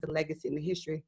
the legacy and the history.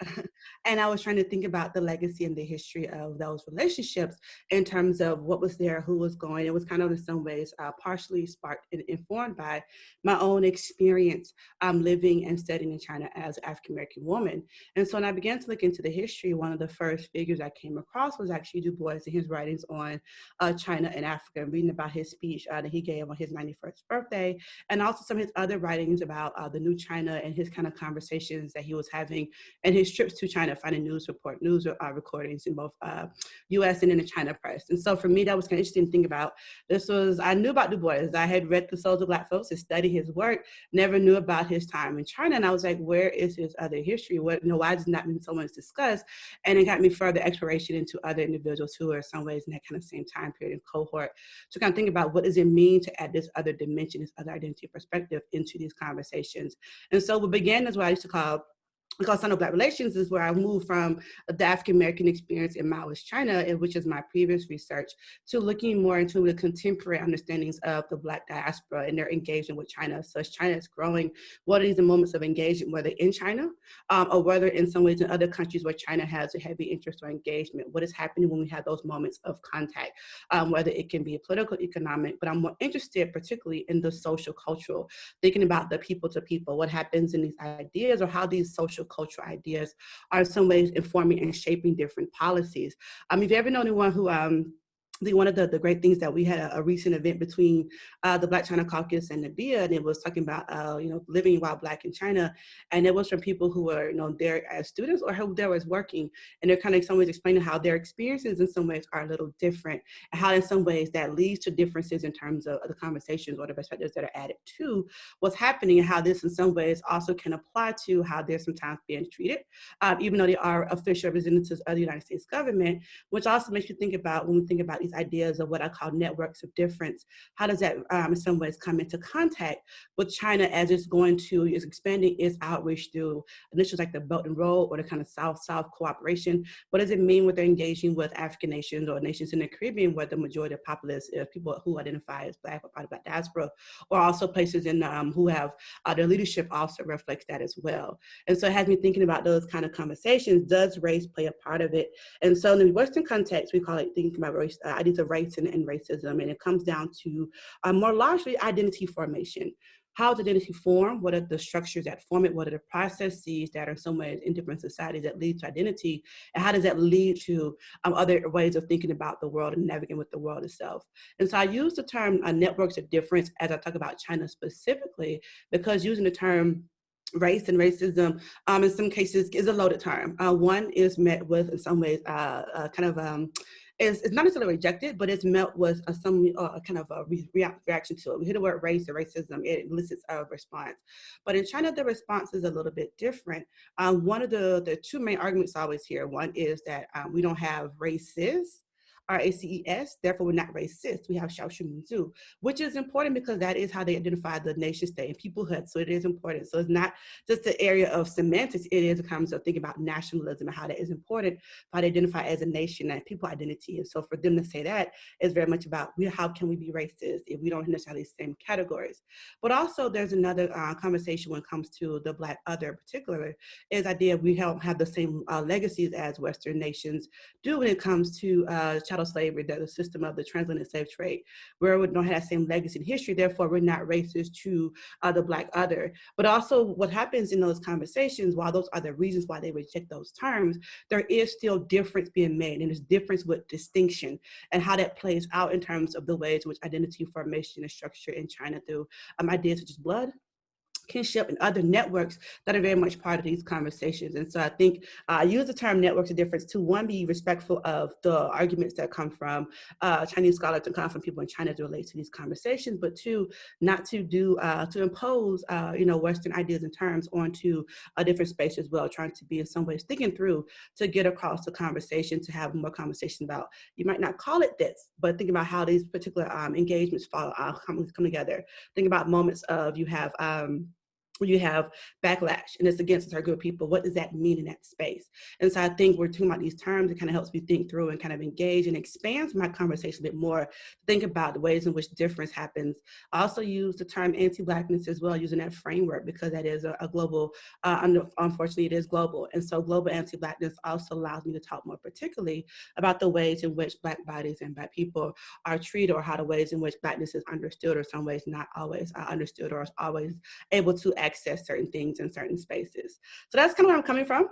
and I was trying to think about the legacy and the history of those relationships in terms of what was there, who was going. It was kind of in some ways uh, partially sparked and informed by my own experience um, living and studying in China as an African American woman. And so when I began to look into the history, one of the first figures I came across was actually Du Bois and his writings on uh, China and Africa, reading about his speech uh, that he gave on his 91st birthday, and also some of his other writings about uh, the new China and his kind of conversations that he was having and his trips to China, finding news report, news uh, recordings in both uh, U.S. and in the China press. And so for me, that was kind of interesting to think about. This was I knew about Du Bois. I had read the Souls of Black Folks and studied his work. Never knew about his time in China, and I was like, where is his other history? What, you know, why does not been so much discussed? And it got me further exploration into other individuals who are in some ways in that kind of same time period and cohort to kind of think about what does it mean to add this other dimension, this other identity perspective into these conversations. And so we began as what I used to call because Sino-Black relations is where I moved from the African-American experience in Maoist China, which is my previous research, to looking more into the contemporary understandings of the Black diaspora and their engagement with China. So as China is growing, what are these moments of engagement, whether in China um, or whether in some ways in other countries where China has a heavy interest or engagement? What is happening when we have those moments of contact, um, whether it can be political, economic, but I'm more interested particularly in the social, cultural, thinking about the people to people, what happens in these ideas or how these social cultural ideas are in some ways informing and shaping different policies. Um, if you ever know anyone who um, I think one of the, the great things that we had a, a recent event between uh, the Black China Caucus and NADIA, and it was talking about, uh, you know, living while Black in China. And it was from people who were, you know, there as students or who there was working. And they're kind of in some ways explaining how their experiences in some ways are a little different and how in some ways that leads to differences in terms of the conversations or the perspectives that are added to what's happening and how this in some ways also can apply to how they're sometimes being treated, um, even though they are official representatives of the United States government, which also makes you think about when we think about these ideas of what I call networks of difference. How does that um, in some ways come into contact with China as it's going to, is expanding its outreach through initiatives like the Belt and Road or the kind of South-South cooperation? What does it mean when they're engaging with African nations or nations in the Caribbean where the majority of populace is people who identify as Black or part of Black diaspora, or also places in um, who have uh, their leadership also reflects that as well. And so it has me thinking about those kind of conversations. Does race play a part of it? And so in the Western context, we call it thinking about race, uh, of race and, and racism, and it comes down to uh, more largely identity formation. How does identity form? What are the structures that form it? What are the processes that are some ways in different societies that lead to identity? And how does that lead to um, other ways of thinking about the world and navigating with the world itself? And so I use the term uh, networks of difference as I talk about China specifically, because using the term race and racism um, in some cases is a loaded term. Uh, one is met with in some ways uh, uh, kind of um, is, it's not necessarily rejected, but it's met with a, some uh, kind of a re reaction to it. We hear the word race or racism, it elicits a response. But in China, the response is a little bit different. Um, one of the, the two main arguments I always hear, one is that um, we don't have races, R-A-C-E-S, therefore we're not racist. We have shaoshu minzu, which is important because that is how they identify the nation state and peoplehood. So it is important. So it's not just the area of semantics, it is a concept of thinking about nationalism and how that is important, how they identify as a nation and people identity. And so for them to say that is very much about we, how can we be racist if we don't necessarily the same categories. But also there's another uh, conversation when it comes to the black other particularly, is idea we don't have the same uh, legacies as Western nations do when it comes to uh, chattel slavery, the system of the transatlantic slave trade, where we don't have that same legacy and history, therefore we're not racist to uh, the black other. But also what happens in those conversations, while those are the reasons why they reject those terms, there is still difference being made and there's difference with distinction and how that plays out in terms of the ways in which identity formation is structured in China through um, ideas such as blood, kinship and other networks that are very much part of these conversations. And so I think uh, I use the term networks of difference to one, be respectful of the arguments that come from uh, Chinese scholars and come from people in China to relate to these conversations, but two, not to do, uh, to impose, uh, you know, Western ideas and terms onto a different space as well, trying to be in some ways thinking through to get across the conversation, to have more conversation about, you might not call it this, but think about how these particular um, engagements follow, uh, come, come together. Think about moments of you have, um, you have backlash and it's against a certain group of people, what does that mean in that space? And so I think we're talking about these terms, it kind of helps me think through and kind of engage and expands my conversation a bit more, think about the ways in which difference happens. I also use the term anti-blackness as well, using that framework because that is a, a global, uh, unfortunately it is global. And so global anti-blackness also allows me to talk more particularly about the ways in which black bodies and black people are treated or how the ways in which blackness is understood or some ways not always uh, understood or always able to access certain things in certain spaces. So that's kind of where I'm coming from.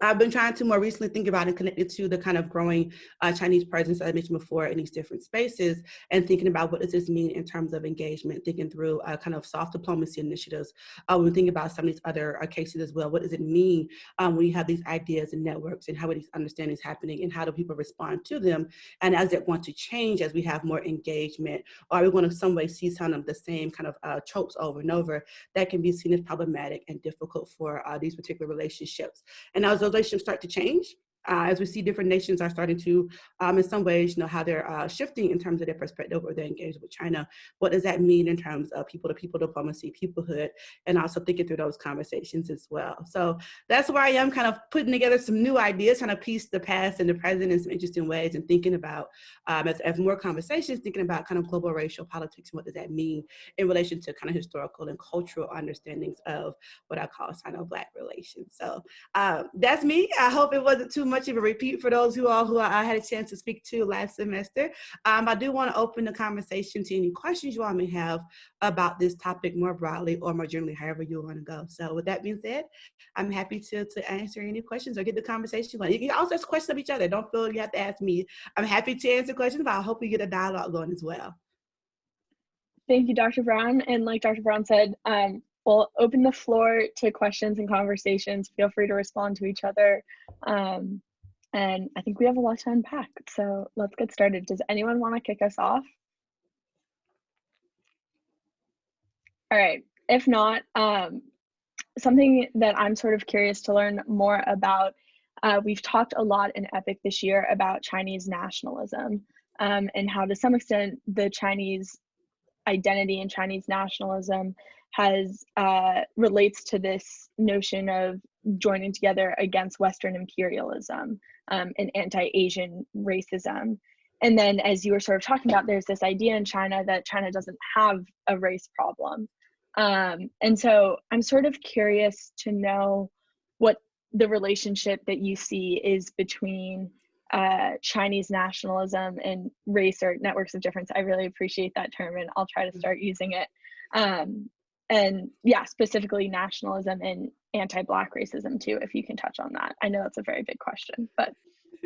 I've been trying to more recently think about and connect it to the kind of growing uh, Chinese presence that I mentioned before in these different spaces and thinking about what does this mean in terms of engagement, thinking through uh, kind of soft diplomacy initiatives. Uh, when we think about some of these other uh, cases as well, what does it mean um, when you have these ideas and networks and how are these understandings happening and how do people respond to them? And as it want to change as we have more engagement, or are we going to some way see some of the same kind of uh, tropes over and over that can be seen as problematic and difficult for uh, these particular relationships. And as those relationships start to change, uh, as we see different nations are starting to, um, in some ways, you know, how they're uh, shifting in terms of their perspective or their engagement with China. What does that mean in terms of people-to-people -people diplomacy, peoplehood, and also thinking through those conversations as well. So that's where I am kind of putting together some new ideas, trying to piece the past and the present in some interesting ways and thinking about, um, as, as more conversations, thinking about kind of global racial politics and what does that mean in relation to kind of historical and cultural understandings of what I call Sino-Black relations. So um, that's me. I hope it wasn't too much much of a repeat for those who all who I had a chance to speak to last semester. Um, I do want to open the conversation to any questions you all may have about this topic more broadly or more generally, however you want to go. So with that being said, I'm happy to, to answer any questions or get the conversation going. You can also ask questions of each other. Don't feel you have to ask me. I'm happy to answer questions, but I hope we get a dialogue going as well. Thank you, Dr. Brown. And like Dr. Brown said, um, we'll open the floor to questions and conversations. Feel free to respond to each other. Um, and I think we have a lot to unpack. So let's get started. Does anyone want to kick us off? All right. If not, um, something that I'm sort of curious to learn more about, uh, we've talked a lot in EPIC this year about Chinese nationalism um, and how to some extent the Chinese identity and Chinese nationalism has uh, relates to this notion of joining together against Western imperialism um, and anti-Asian racism. And then, as you were sort of talking about, there's this idea in China that China doesn't have a race problem. Um, and so, I'm sort of curious to know what the relationship that you see is between uh, Chinese nationalism and race or networks of difference. I really appreciate that term, and I'll try to start using it. Um, and yeah, specifically nationalism and anti-black racism too, if you can touch on that. I know that's a very big question, but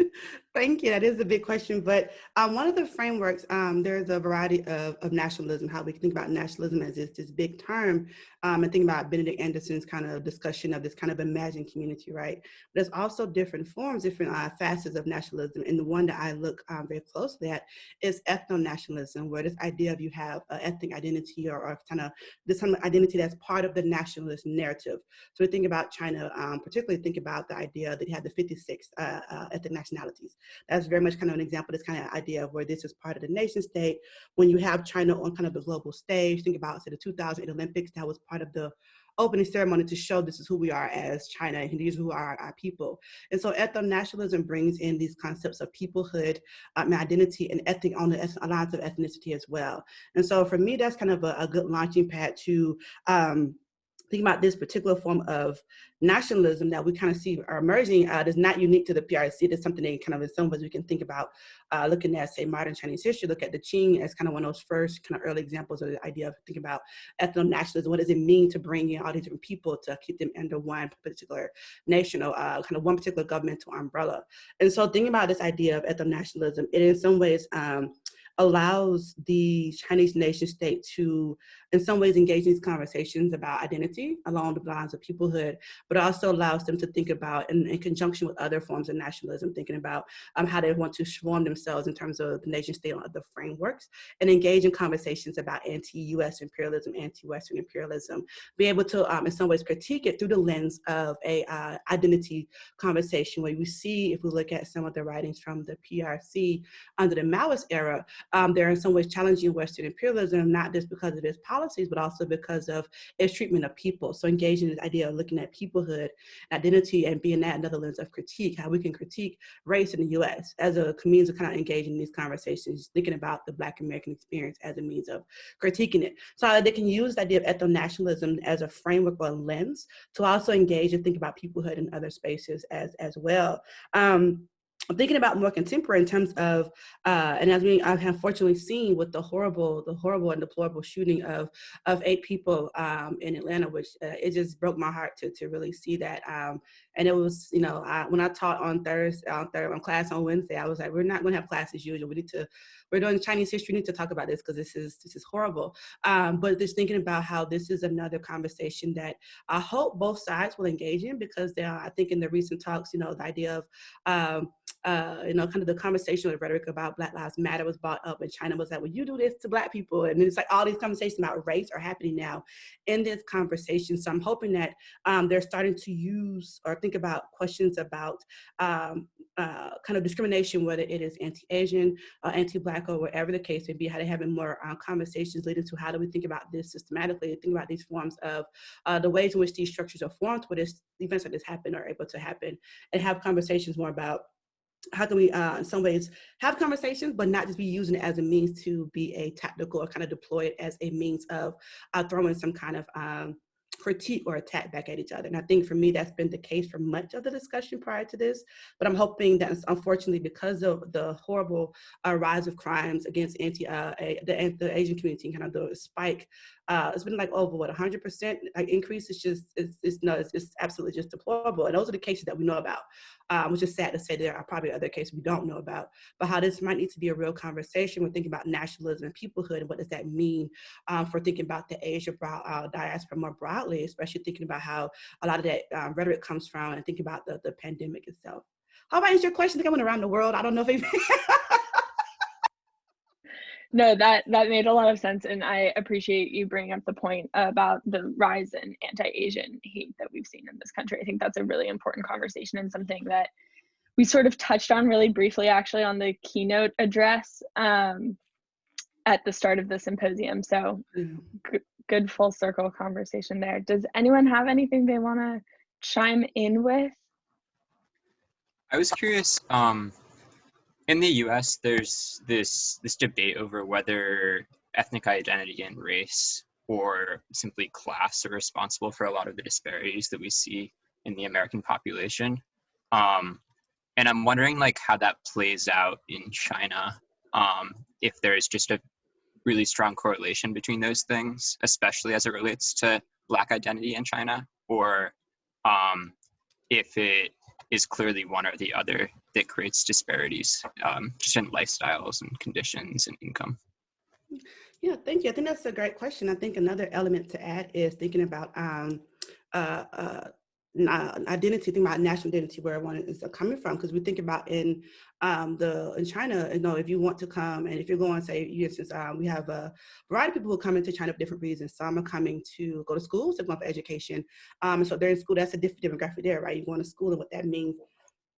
Thank you. That is a big question. But um, one of the frameworks, um, there's a variety of, of nationalism, how we can think about nationalism as this, this big term, um, and think about Benedict Anderson's kind of discussion of this kind of imagined community, right? But there's also different forms, different uh, facets of nationalism. And the one that I look um, very closely at is ethno-nationalism, where this idea of you have an ethnic identity or, or kind of this kind of identity that's part of the nationalist narrative. So we think about China, um, particularly think about the idea that you have the 56 uh, uh, ethnic nationalities. That's very much kind of an example, this kind of idea of where this is part of the nation state. When you have China on kind of the global stage, think about say the 2008 Olympics, that was part of the opening ceremony to show this is who we are as China and these who are our people. And so ethno-nationalism brings in these concepts of peoplehood, um, identity, and ethnic on the lines of ethnicity as well. And so for me, that's kind of a, a good launching pad to um, think about this particular form of nationalism that we kind of see are emerging uh, is not unique to the PRC. It's something that kind of in some ways we can think about uh, looking at, say, modern Chinese history, look at the Qing as kind of one of those first kind of early examples of the idea of thinking about ethno-nationalism. What does it mean to bring in all these different people to keep them under one particular national, uh, kind of one particular governmental umbrella? And so thinking about this idea of ethno-nationalism, it in some ways um, allows the Chinese nation state to, in some ways, engage in these conversations about identity along the lines of peoplehood, but also allows them to think about, in, in conjunction with other forms of nationalism, thinking about um, how they want to form themselves in terms of the nation state and other frameworks, and engage in conversations about anti-US imperialism, anti-Western imperialism, be able to, um, in some ways, critique it through the lens of a uh, identity conversation, where we see, if we look at some of the writings from the PRC under the Maoist era, um, they're in some ways challenging Western imperialism, not just because of its policies, but also because of its treatment of people. So engaging this idea of looking at peoplehood, identity, and being that another lens of critique, how we can critique race in the US as a means of kind of engaging in these conversations, thinking about the Black American experience as a means of critiquing it. So they can use the idea of ethno-nationalism as a framework or lens to also engage and think about peoplehood in other spaces as, as well. Um, I'm thinking about more contemporary in terms of, uh, and as we I've unfortunately seen with the horrible, the horrible and deplorable shooting of of eight people um, in Atlanta, which uh, it just broke my heart to to really see that. Um, and it was, you know, I, when I taught on Thursday, on third on class on Wednesday, I was like, we're not going to have class as usual. We need to, we're doing Chinese history. We need to talk about this because this is this is horrible. Um, but just thinking about how this is another conversation that I hope both sides will engage in because they are, I think in the recent talks, you know, the idea of um, uh, you know, kind of the conversation or the rhetoric about Black Lives Matter was brought up and China was like, well, you do this to Black people. And it's like all these conversations about race are happening now in this conversation. So I'm hoping that um, they're starting to use or think about questions about um, uh, kind of discrimination, whether it is anti-Asian, uh, anti-Black, or whatever the case may be, how they're having more uh, conversations leading to how do we think about this systematically, think about these forms of uh, the ways in which these structures are formed, where this events like this happen are able to happen, and have conversations more about how can we, uh, in some ways, have conversations, but not just be using it as a means to be a tactical or kind of deploy it as a means of uh, throwing some kind of um, critique or attack back at each other. And I think for me, that's been the case for much of the discussion prior to this. But I'm hoping that unfortunately, because of the horrible uh, rise of crimes against anti uh, the, the Asian community, kind of the spike uh, it's been like over what 100% like increase. It's just it's, it's no, it's, it's, absolutely just deplorable. And those are the cases that we know about, um, which is sad to say there are probably other cases we don't know about. But how this might need to be a real conversation. We're thinking about nationalism and peoplehood, and what does that mean um, for thinking about the Asia uh, diaspora more broadly, especially thinking about how a lot of that um, rhetoric comes from, and thinking about the the pandemic itself. How about answer your question? I think I went around the world. I don't know if. no that that made a lot of sense and i appreciate you bringing up the point about the rise in anti-asian hate that we've seen in this country. I think that's a really important conversation and something that we sort of touched on really briefly actually on the keynote address um, at the start of the symposium. So g- good full circle conversation there. Does anyone have anything they want to chime in with? I was curious um, in the U.S., there's this this debate over whether ethnic identity and race or simply class are responsible for a lot of the disparities that we see in the American population. Um, and I'm wondering like how that plays out in China. Um, if there's just a really strong correlation between those things, especially as it relates to Black identity in China, or um, if it is clearly one or the other that creates disparities um, just in lifestyles and conditions and income. Yeah, thank you. I think that's a great question. I think another element to add is thinking about um, uh, uh, identity, thinking about national identity, where one is coming from, because we think about in um, the in China, you know, if you want to come and if you're going, say, you instance, um, we have a variety of people who come into China for different reasons. Some are coming to go to school, some going for education. Um, and so they're in school, that's a different demographic there, right? You're going to school and what that means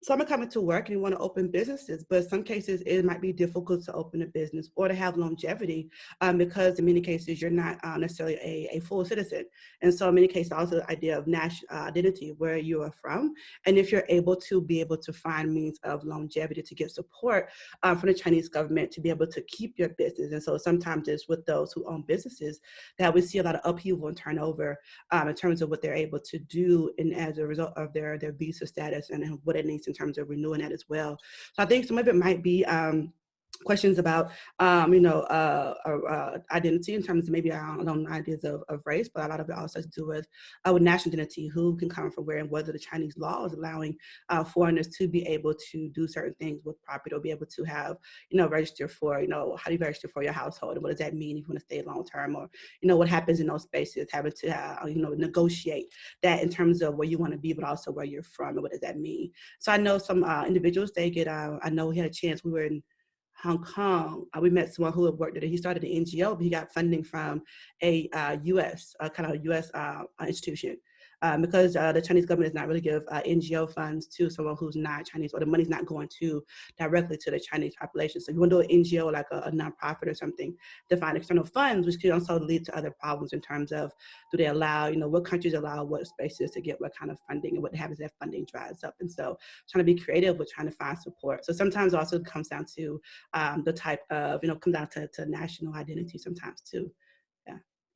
some are coming to work and you want to open businesses, but some cases it might be difficult to open a business or to have longevity um, because in many cases you're not uh, necessarily a, a, full citizen. And so in many cases also the idea of national uh, identity, where you are from, and if you're able to be able to find means of longevity to get support uh, from the Chinese government to be able to keep your business. And so sometimes it's with those who own businesses that we see a lot of upheaval and turnover um, in terms of what they're able to do and as a result of their, their visa status and what it needs in terms of renewing that as well. So I think some of it might be um, questions about, um, you know, uh, uh, identity in terms of maybe our own ideas of, of, race, but a lot of it also has to do with, uh, with national identity, who can come from where and whether the Chinese law is allowing uh, foreigners to be able to do certain things with property or be able to have, you know, register for, you know, how do you register for your household and what does that mean if you want to stay long term or, you know, what happens in those spaces, having to, uh, you know, negotiate that in terms of where you want to be, but also where you're from and what does that mean. So I know some uh, individuals, they get, I know we had a chance, we were in Hong Kong, uh, we met someone who had worked there. He started an NGO, but he got funding from a uh, U.S. Uh, kind of U.S. Institution. Um, because uh, the Chinese government does not really give uh, NGO funds to someone who's not Chinese, or the money's not going to directly to the Chinese population. So you want to do an NGO like a, a nonprofit or something to find external funds, which could also lead to other problems in terms of do they allow, you know, what countries allow what spaces to get what kind of funding and what happens if funding dries up. And so trying to be creative with trying to find support. So sometimes also comes down to um, the type of, you know, come down to, to national identity sometimes too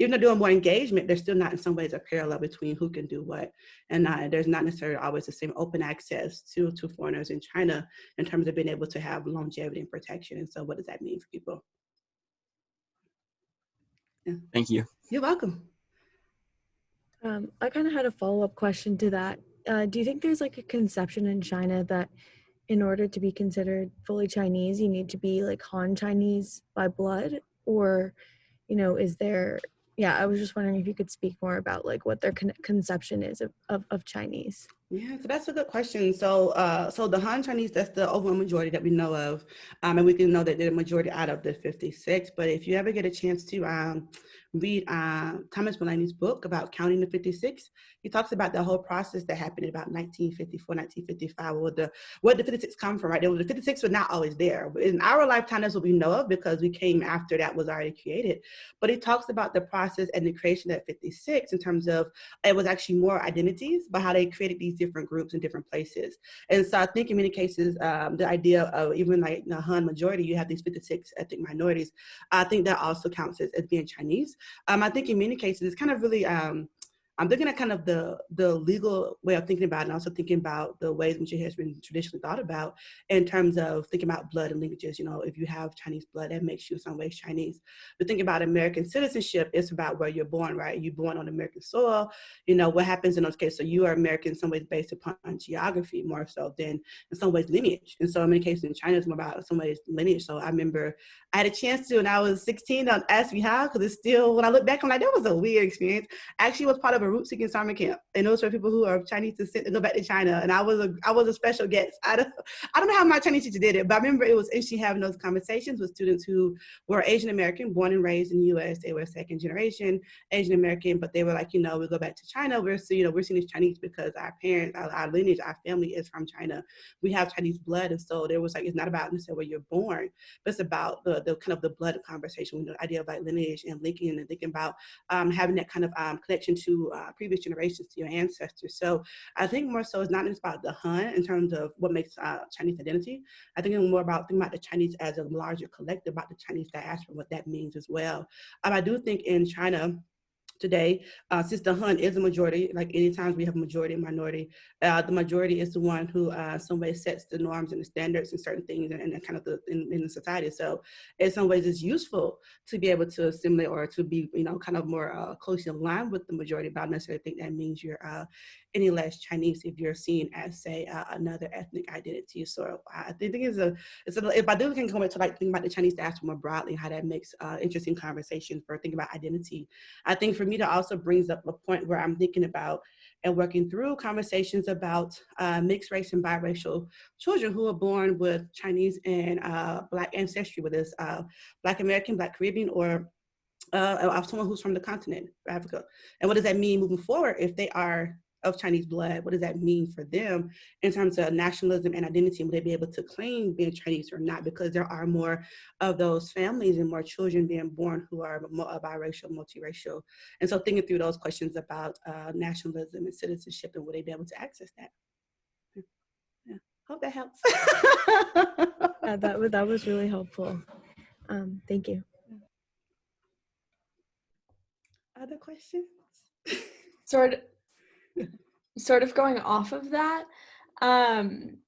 even though doing more engagement, there's still not in some ways a parallel between who can do what. And uh, there's not necessarily always the same open access to, to foreigners in China in terms of being able to have longevity and protection. And so what does that mean for people? Yeah. Thank you. You're welcome. Um, I kind of had a follow-up question to that. Uh, do you think there's like a conception in China that in order to be considered fully Chinese, you need to be like Han Chinese by blood? Or, you know, is there yeah, I was just wondering if you could speak more about like what their con conception is of, of, of Chinese. Yeah, so that's a good question. So, uh, so the Han Chinese, that's the overwhelming majority that we know of, um, and we can know that they're the majority out of the 56. But if you ever get a chance to um, read uh, Thomas Mullaney's book about counting the 56, he talks about the whole process that happened in about 1954, 1955, where the what the 56 come from, right? The 56 were not always there. In our lifetime, that's what we know of because we came after that was already created. But he talks about the process and the creation of 56 in terms of it was actually more identities, but how they created these different groups in different places. And so I think in many cases, um, the idea of even like the Han majority, you have these 56 ethnic minorities. I think that also counts as, as being Chinese. Um, I think in many cases, it's kind of really um, I'm looking at kind of the the legal way of thinking about it and also thinking about the ways in which it has been traditionally thought about in terms of thinking about blood and linkages. You know, if you have Chinese blood, that makes you in some ways Chinese. But thinking about American citizenship, it's about where you're born, right? You're born on American soil. You know, what happens in those cases? So you are American in some ways based upon geography more so than in some ways lineage. And so in many cases in China, it's more about some ways lineage. So I remember I had a chance to when I was 16 on Ask Me How, because it's still, when I look back, I'm like, that was a weird experience. Actually was part of a root seeking summer camp. And those were people who are Chinese descent to go back to China. And I was a I was a special guest. I don't I don't know how my Chinese teacher did it, but I remember it was interesting having those conversations with students who were Asian American, born and raised in the US. They were second generation Asian American, but they were like, you know, we go back to China. We're so, you know, we're seen as Chinese because our parents, our, our lineage, our family is from China. We have Chinese blood. And so there was like, it's not about necessarily where you're born, but it's about the, the kind of the blood conversation, the idea of like lineage and linking and thinking about um, having that kind of um, connection to uh, previous generations to your ancestors. So I think more so it's not just about the Han in terms of what makes uh, Chinese identity. I think it's more about thinking about the Chinese as a larger collective, about the Chinese diaspora, what that means as well. Um, I do think in China, today, uh, the Han is a majority, like any times we have majority and minority, uh, the majority is the one who uh, some way sets the norms and the standards and certain things and, and kind of the in, in, the society. So in some ways it's useful to be able to assimilate or to be, you know, kind of more uh, closely aligned with the majority, but I don't necessarily think that means you're uh, any less Chinese if you're seen as say uh, another ethnic identity. So I think it's a, it's a, if I do can come back to like think about the Chinese diaspora more broadly, how that makes uh, interesting conversations for thinking about identity. I think for me that also brings up a point where I'm thinking about and working through conversations about uh, mixed race and biracial children who are born with Chinese and uh, Black ancestry, whether it's uh, Black American, Black Caribbean, or uh, of someone who's from the continent, Africa. And what does that mean moving forward if they are of Chinese blood, what does that mean for them in terms of nationalism and identity? Will they be able to claim being Chinese or not? Because there are more of those families and more children being born who are biracial, multiracial. And so thinking through those questions about uh, nationalism and citizenship and will they be able to access that? Yeah, hope that helps. yeah, that, was, that was really helpful. Um, thank you. Other questions? Sort sort of going off of that, um,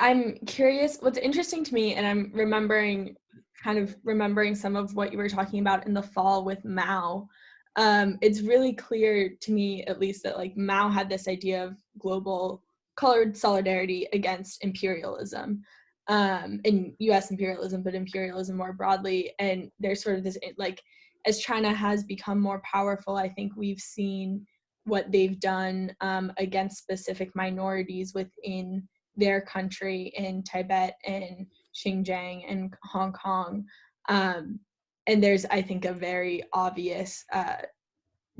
I'm curious, what's interesting to me, and I'm remembering, kind of remembering some of what you were talking about in the fall with Mao, um, it's really clear to me, at least, that like Mao had this idea of global colored solidarity against imperialism um, in US imperialism, but imperialism more broadly. And there's sort of this, like, as China has become more powerful, I think we've seen what they've done um, against specific minorities within their country in Tibet and Xinjiang and Hong Kong. Um, and there's, I think, a very obvious uh,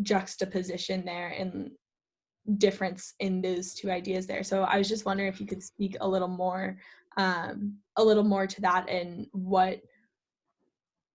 juxtaposition there and difference in those two ideas there. So I was just wondering if you could speak a little more, um, a little more to that and what,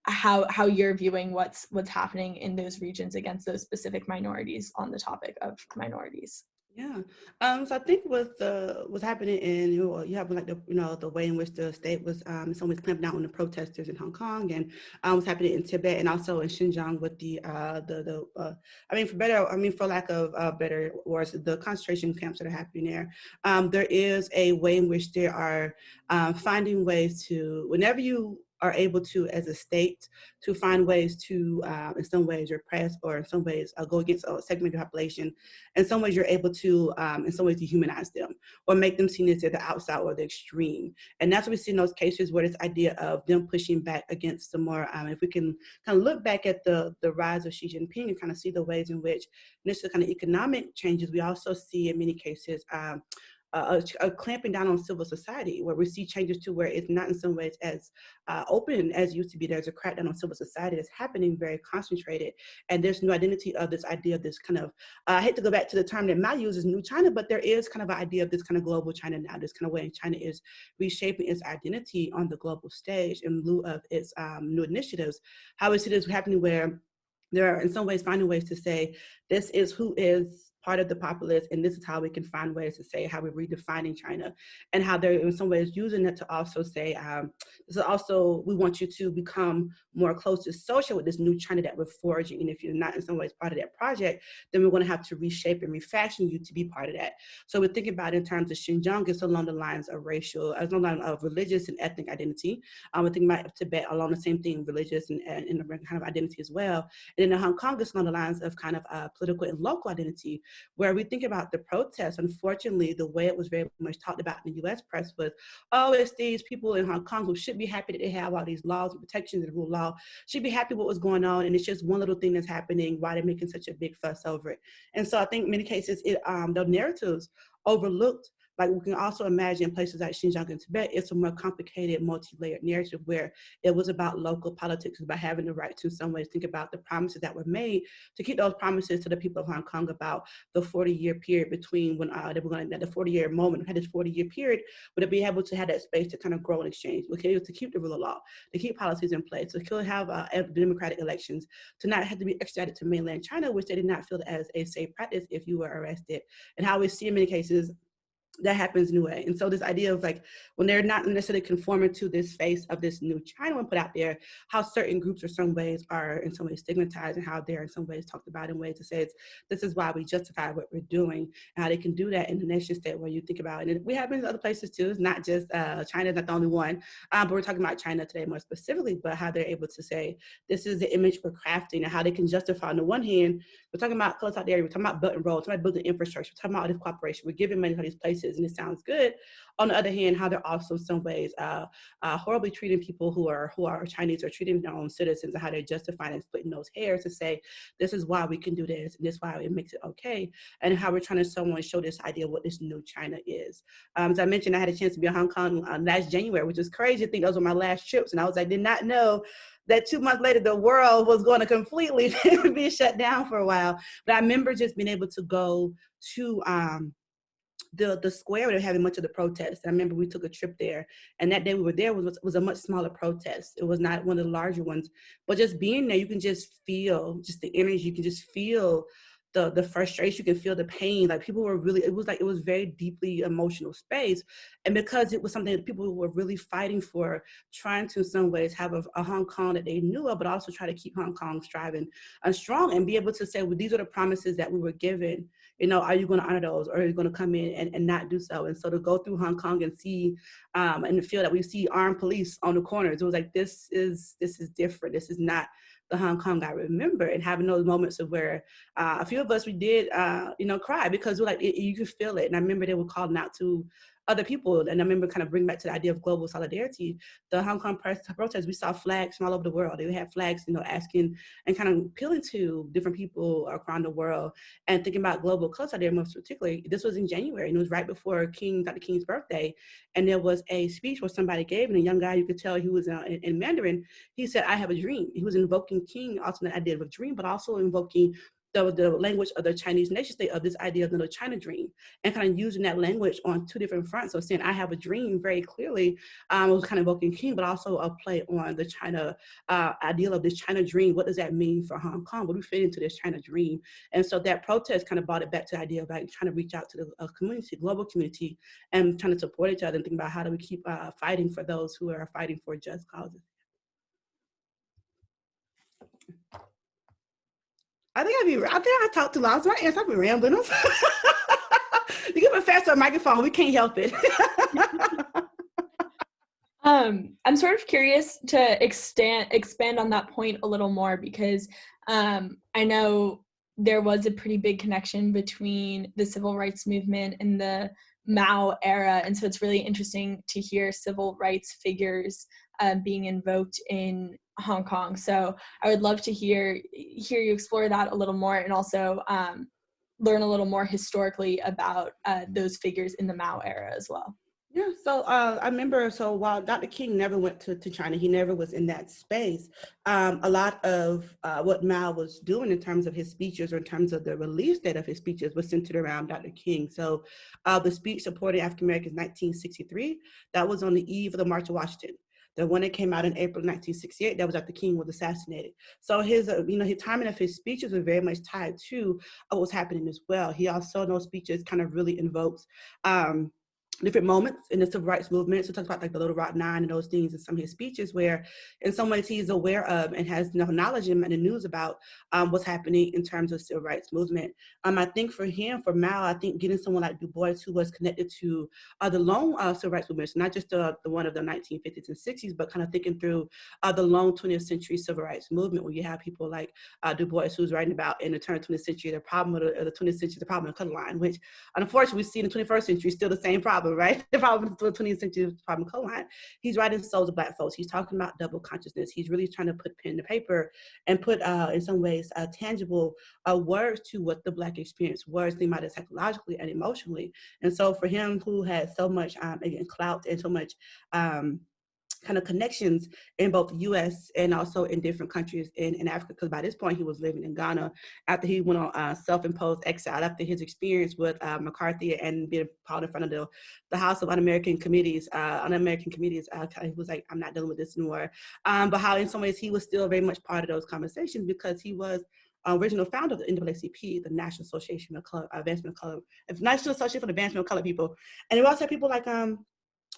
how how you're viewing what's what's happening in those regions against those specific minorities on the topic of minorities. Yeah. Um, so I think with the what's happening in you, know, you have like the you know the way in which the state was um, ways clamping down on the protesters in Hong Kong and um, what's happening in Tibet and also in Xinjiang with the uh, the the uh, I mean for better I mean for lack of uh, better words the concentration camps that are happening there. Um, there is a way in which there are um, finding ways to whenever you are able to, as a state, to find ways to, uh, in some ways, repress or in some ways uh, go against a segment of the population. In some ways, you're able to, um, in some ways, dehumanize them or make them seen as the outside or the extreme. And that's what we see in those cases where this idea of them pushing back against the more, um, if we can kind of look back at the, the rise of Xi Jinping and kind of see the ways in which this kind of economic changes, we also see in many cases um, a, a, clamping down on civil society, where we see changes to where it's not in some ways as uh, open as used to be. There's a crackdown on civil society that's happening very concentrated, and there's no identity of this idea of this kind of. Uh, I hate to go back to the term that Mao uses, new China, but there is kind of an idea of this kind of global China now. This kind of way China is reshaping its identity on the global stage in lieu of its um, new initiatives. How we see this happening where there are in some ways finding ways to say this is who is part of the populace, and this is how we can find ways to say how we're redefining China, and how they're in some ways using it to also say, um, this is also, we want you to become more closely social with this new China that we're forging, and if you're not in some ways part of that project, then we're gonna have to reshape and refashion you to be part of that. So we're thinking about in terms of Xinjiang, it's along the lines of racial, along the lines of religious and ethnic identity. Um, we're thinking about Tibet along the same thing, religious and, and, and kind of identity as well. And then in Hong Kong, it's along the lines of kind of uh, political and local identity, where we think about the protests, unfortunately, the way it was very much talked about in the US press was, oh, it's these people in Hong Kong who should be happy that they have all these laws and protections and rule law, should be happy what was going on, and it's just one little thing that's happening, why they're making such a big fuss over it. And so I think in many cases, it, um, the narratives overlooked like we can also imagine places like Xinjiang and Tibet, it's a more complicated, multi-layered narrative where it was about local politics, about having the right to in some ways think about the promises that were made to keep those promises to the people of Hong Kong about the 40 year period between when uh, they were going to, the 40 year moment, had this 40 year period, would it be able to have that space to kind of grow and exchange, okay, to keep the rule of law, to keep policies in place, to still have uh, democratic elections, to not have to be extradited to mainland China, which they did not feel as a safe practice if you were arrested. And how we see in many cases that happens anyway. And so this idea of like, when they're not necessarily conforming to this face of this new China one put out there, how certain groups or some ways are in some ways stigmatized and how they're in some ways talked about in ways to say it's, this is why we justify what we're doing, and how they can do that in the nation state where you think about it. And we have in other places too, it's not just, uh, China's not the only one, um, but we're talking about China today more specifically, but how they're able to say, this is the image we're crafting and how they can justify on the one hand, we're talking about close out there, we're talking about Belt and Road, we're talking about building infrastructure, we're talking about all this cooperation, we're giving money to these places and it sounds good. On the other hand, how they're also some ways uh, uh, horribly treating people who are who are Chinese or treating their own citizens and how they're justifying and splitting those hairs to say, this is why we can do this and this is why it makes it okay. And how we're trying to someone show this idea of what this new China is. Um, as I mentioned, I had a chance to be in Hong Kong uh, last January, which was crazy. I think those were my last trips. And I was, I did not know that two months later the world was going to completely be shut down for a while. But I remember just being able to go to um, the the square where they're having much of the protests. I remember we took a trip there, and that day we were there was was a much smaller protest. It was not one of the larger ones, but just being there, you can just feel just the energy. You can just feel the the frustration. You can feel the pain. Like people were really. It was like it was very deeply emotional space, and because it was something that people were really fighting for, trying to in some ways have a, a Hong Kong that they knew of, but also try to keep Hong Kong striving and strong, and be able to say, well, these are the promises that we were given you know, are you going to honor those or are you going to come in and, and not do so? And so to go through Hong Kong and see um, and feel that we see armed police on the corners, it was like, this is, this is different. This is not the Hong Kong I remember and having those moments of where uh, a few of us, we did, uh, you know, cry because we're like, it, you could feel it. And I remember they were calling out to other people. And I remember kind of bring back to the idea of global solidarity. The Hong Kong protests, we saw flags from all over the world. They had flags, you know, asking and kind of appealing to different people around the world and thinking about global solidarity most particularly. This was in January and it was right before King, Dr. King's birthday. And there was a speech where somebody gave, and a young guy, you could tell he was uh, in, in Mandarin, he said, I have a dream. He was invoking King, also the idea of a dream, but also invoking the, the language of the Chinese nation state of this idea of the Little China dream and kind of using that language on two different fronts. So saying I have a dream very clearly um, was kind of evoking King, but also a play on the China uh, ideal of this China dream. What does that mean for Hong Kong? What do we fit into this China dream? And so that protest kind of brought it back to the idea of like trying to reach out to the uh, community, global community, and trying to support each other and think about how do we keep uh, fighting for those who are fighting for just causes. I think I'd be, I think I talked too loud. So my answer, I've been rambling. you give a faster microphone, we can't help it. um, I'm sort of curious to extend, expand on that point a little more because um, I know there was a pretty big connection between the civil rights movement and the Mao era. And so it's really interesting to hear civil rights figures uh, being invoked in Hong Kong. So I would love to hear hear you explore that a little more, and also um, learn a little more historically about uh, those figures in the Mao era as well. Yeah, so uh, I remember, so while Dr. King never went to, to China, he never was in that space, um, a lot of uh, what Mao was doing in terms of his speeches or in terms of the release date of his speeches was centered around Dr. King. So uh, the speech supporting African Americans 1963, that was on the eve of the March of Washington. The one that came out in April 1968, that was after King was assassinated. So his, uh, you know, his timing of his speeches were very much tied to what was happening as well. He also, in those speeches, kind of really invokes um, different moments in the civil rights movement. So talks about like the Little Rock Nine and those things in some of his speeches where in some ways he's aware of and has enough knowledge and the news about um, what's happening in terms of civil rights movement. Um, I think for him, for Mao, I think getting someone like Du Bois who was connected to uh, the long uh, civil rights movements, not just the, the one of the 1950s and 60s, but kind of thinking through uh, the long 20th century civil rights movement where you have people like uh, Du Bois who's writing about in the turn of the 20th century, the problem of the, the 20th century, the problem of color line, which unfortunately we see in the 21st century still the same problem problem, right? The problem the 20th century problem co-line. He's writing souls of black folks. He's talking about double consciousness. He's really trying to put pen to paper and put, uh, in some ways, uh, tangible uh, words to what the black experience was, think about it psychologically and emotionally. And so for him who had so much, um, again, clout and so much, um, kind of connections in both the US and also in different countries in, in Africa, because by this point he was living in Ghana after he went on uh, self-imposed exile, after his experience with uh, McCarthy and being called in front of the, the House of Un-American Committees, uh, Un-American Committees, uh, he was like, I'm not dealing with this anymore. Um, but how in some ways he was still very much part of those conversations because he was original founder of the NAACP, the National Association of Color, Advancement of Color, National Association for the Advancement of Color People. And we also had people like um,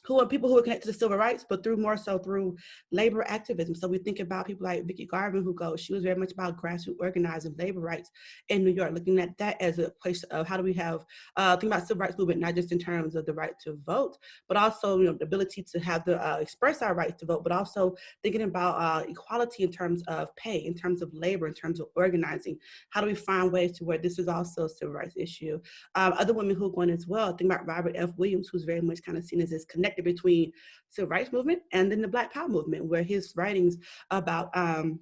who are people who are connected to civil rights, but through more so through labor activism. So we think about people like Vicki Garvin, who goes, she was very much about grassroots organizing labor rights in New York, looking at that as a place of how do we have, uh, think about civil rights movement, not just in terms of the right to vote, but also you know, the ability to have the uh, express our rights to vote, but also thinking about uh, equality in terms of pay, in terms of labor, in terms of organizing. How do we find ways to where this is also a civil rights issue? Um, other women who are going as well, think about Robert F. Williams, who's very much kind of seen as this connected connected between civil rights movement and then the Black Power movement, where his writings about um,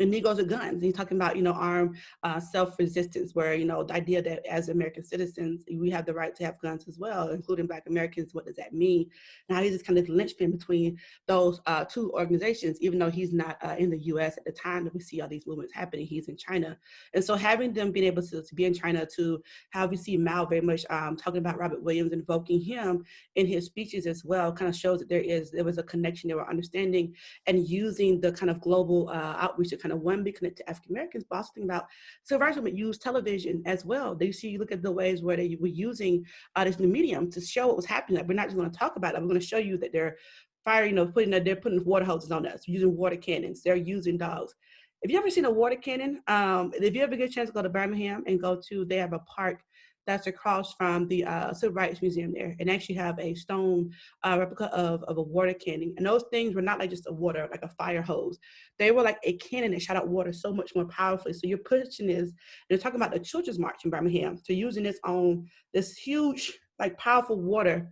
and Negroes with guns. he's talking about, you know, armed uh, self-resistance, where, you know, the idea that as American citizens, we have the right to have guns as well, including Black Americans. What does that mean? Now he's just kind of linchpin between those uh, two organizations, even though he's not uh, in the US at the time that we see all these movements happening, he's in China. And so having them being able to, to be in China to have we see Mao very much um, talking about Robert Williams, invoking him in his speeches as well, kind of shows that there is, there was a connection, they were understanding and using the kind of global uh, outreach to kind of one, be connected to African Americans, but also think about civil rights movement use television as well. They see, you look at the ways where they were using uh, this new medium to show what was happening. Like we're not just going to talk about it, we're going to show you that they're firing, you know, putting, they're putting water hoses on us, using water cannons, they're using dogs. If you ever seen a water cannon, um, if you ever get a chance to go to Birmingham and go to, they have a park that's across from the uh, Civil Rights Museum there and actually have a stone uh, replica of, of a water cannon. And those things were not like just a water, like a fire hose. They were like a cannon that shot out water so much more powerfully. So you're pushing this, they're talking about the Children's March in Birmingham, so using this on this huge, like powerful water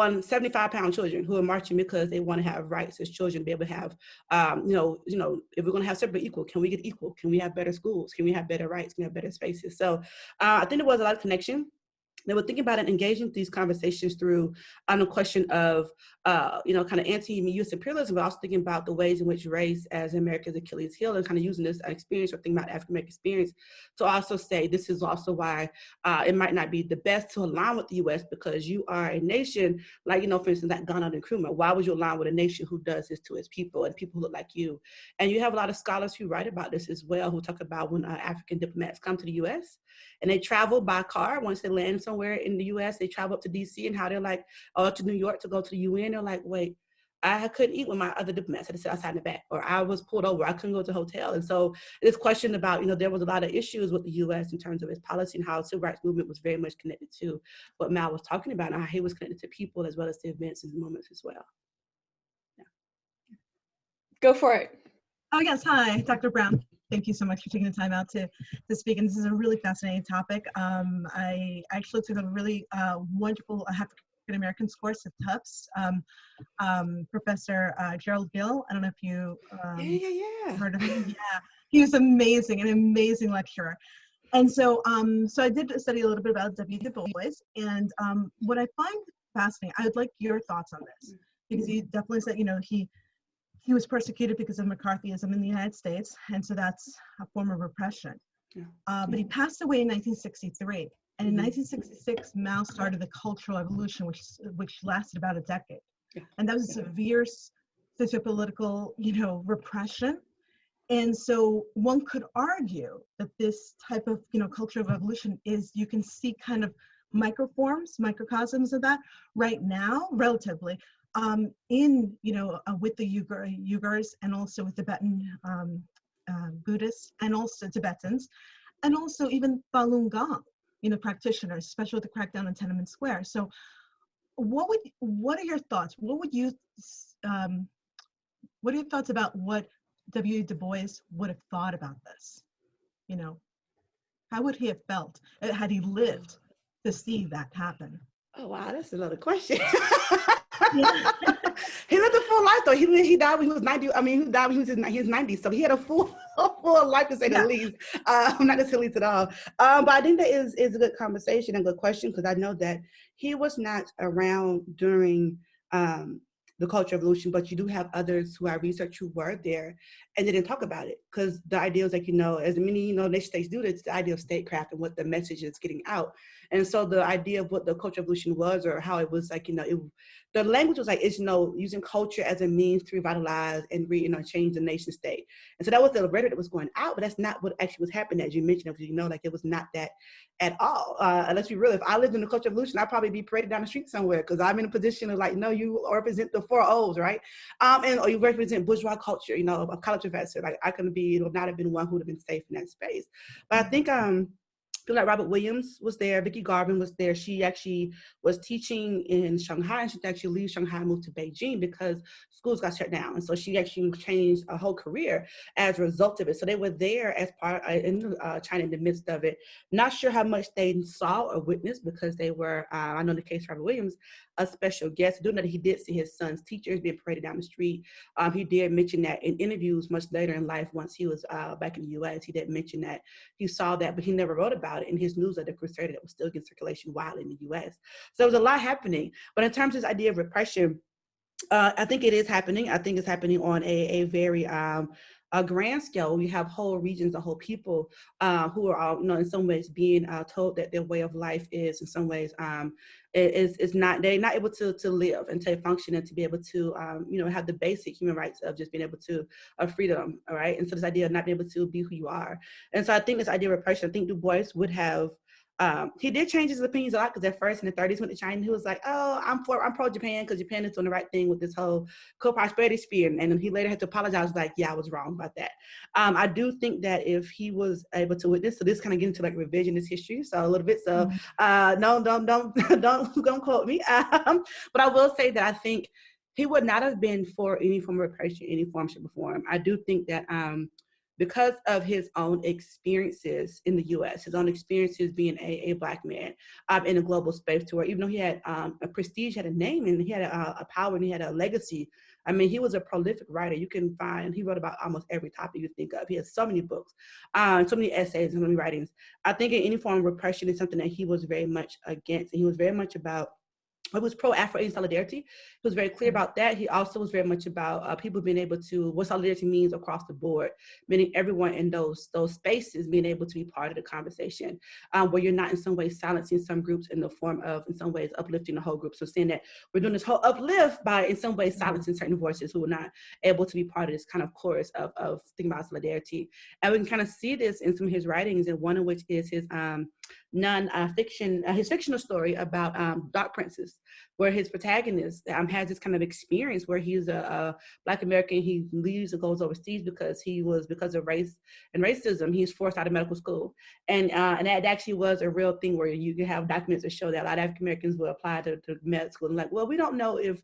on 75 pound children who are marching because they want to have rights as children, be able to have, um, you know, you know, if we're going to have separate equal, can we get equal? Can we have better schools? Can we have better rights? Can we have better spaces? So uh, I think there was a lot of connection they were thinking about it, engaging these conversations through on the question of, uh, you know, kind of anti-U.S. imperialism, but also thinking about the ways in which race as America's Achilles heel and kind of using this experience or thinking about African-American experience to also say this is also why uh, it might not be the best to align with the U.S. because you are a nation, like, you know, for instance, like Ghana and Nkrumah. Why would you align with a nation who does this to its people and people who look like you? And you have a lot of scholars who write about this as well, who talk about when uh, African diplomats come to the U.S. and they travel by car once they land somewhere in the US, they travel up to DC and how they're like, or to New York to go to the UN. They're like, wait, I couldn't eat with my other diplomats. I had to sit outside in the back, or I was pulled over. I couldn't go to the hotel. And so this question about, you know, there was a lot of issues with the U.S. in terms of its policy and how the civil rights movement was very much connected to what Mao was talking about, and how he was connected to people as well as to events and moments as well. Yeah. Go for it. Oh yes, hi, Dr. Brown thank you so much for taking the time out to, to speak. And this is a really fascinating topic. Um, I actually took a really uh, wonderful African Americans course at Tufts. Um, um, Professor uh, Gerald Gill, I don't know if you um, yeah, yeah, yeah. heard of him. Yeah, he was amazing, an amazing lecturer. And so, um, so I did study a little bit about W. Du Bois, and um, what I find fascinating, I would like your thoughts on this, because he definitely said, you know, he he was persecuted because of McCarthyism in the United States, and so that's a form of repression. Yeah. Uh, but he passed away in 1963, and in 1966, mm-hmm. Mao started the Cultural Revolution, which which lasted about a decade, yeah. and that was a severe sociopolitical, you know, repression. And so one could argue that this type of, you know, cultural revolution is you can see kind of microforms, microcosms of that right now, relatively, um, in, you know, uh, with the Uyghur, Uyghurs and also with the Tibetan um, uh, Buddhists and also Tibetans, and also even Falun Gong, you know, practitioners, especially with the crackdown on Tiananmen Square. So what would, what are your thoughts? What would you, um, what are your thoughts about what W. Du Bois would have thought about this? You know, how would he have felt uh, had he lived to see that happen? Oh wow, that's another question. he lived a full life though. He he died when he was 90. I mean, he died when he was in his 90s. So he had a full full life to say yeah. the least. Um, not necessarily least at all. Um, but I think that is is a good conversation and good question because I know that he was not around during um, the culture revolution, but you do have others who I research who were there and they didn't talk about it because the idea is like, you know, as many, you know, nation states do, it's the idea of statecraft and what the message is getting out. And so the idea of what the culture revolution was or how it was like, you know, it, the language was like, it's, you know, using culture as a means to revitalize and re, you know, change the nation state. And so that was the rhetoric that was going out, but that's not what actually was happening, as you mentioned, because you know, like it was not that at all. Uh, let's be real, if I lived in the culture revolution, I'd probably be paraded down the street somewhere because I'm in a position of like, no, you represent the four Olds, right? Um, and or you represent bourgeois culture, you know, a college professor. Like I couldn't be, it would not have been one who would have been safe in that space. But I think um, people like Robert Williams was there, Vicki Garvin was there. She actually was teaching in Shanghai and she actually leave Shanghai and moved to Beijing because schools got shut down. And so she actually changed a whole career as a result of it. So they were there as part uh, in uh, China in the midst of it. Not sure how much they saw or witnessed because they were, uh, I know in the case of Robert Williams, a special guest. Doing that, he did see his son's teachers being paraded down the street. Um, he did mention that in interviews much later in life, once he was uh, back in the U.S., he did mention that he saw that, but he never wrote about it in his newsletter Crusader that was still in circulation while in the U.S. So there was a lot happening. But in terms of this idea of repression, uh, I think it is happening. I think it's happening on a, a very um, a grand scale, we have whole regions, a whole people uh, who are, all, you know, in some ways being uh, told that their way of life is, in some ways, um, is is not they're not able to to live and to function and to be able to, um, you know, have the basic human rights of just being able to of freedom, all right. And so this idea of not being able to be who you are, and so I think this idea of repression, I think Du Bois would have um, he did change his opinions a lot because at first in the 30s went to China, he was like, "Oh, I'm for I'm pro Japan because Japan is doing the right thing with this whole co-prosperity sphere." And, and he later had to apologize, like, "Yeah, I was wrong about that." Um, I do think that if he was able to witness, so this kind of get into like revisionist history, so a little bit. So mm-hmm. uh, no, don't don't don't don't quote me. Um, but I will say that I think he would not have been for any form of repression, any form of reform. I do think that um, because of his own experiences in the U.S., his own experiences being a, a black man um, in a global space, to where even though he had um, a prestige, had a name, and he had a, a, power, and he had a legacy. I mean, he was a prolific writer. You can find he wrote about almost every topic you think of. He has so many books, um, so many essays, so many writings. I think in any form of repression is something that he was very much against, and he was very much about it was pro-Afro-Asian solidarity. He was very clear mm-hmm. about that. He also was very much about uh, people being able to, what solidarity means across the board, meaning everyone in those, those spaces being able to be part of the conversation, um, where you're not in some way silencing some groups in the form of, in some ways, uplifting the whole group. So saying that we're doing this whole uplift by, in some ways, mm-hmm. silencing certain voices who are not able to be part of this kind of chorus of, of thinking about solidarity. And we can kind of see this in some of his writings, and one of which is his um, non-fiction, uh, his fictional story about um, Dark Princess, where his protagonist um, has this kind of experience where he's a, a, Black American, he leaves and goes overseas because he was, because of race and racism, he's forced out of medical school. And, uh, and that actually was a real thing where you can have documents that show that a lot of African Americans will apply to, to med school and like, well, we don't know if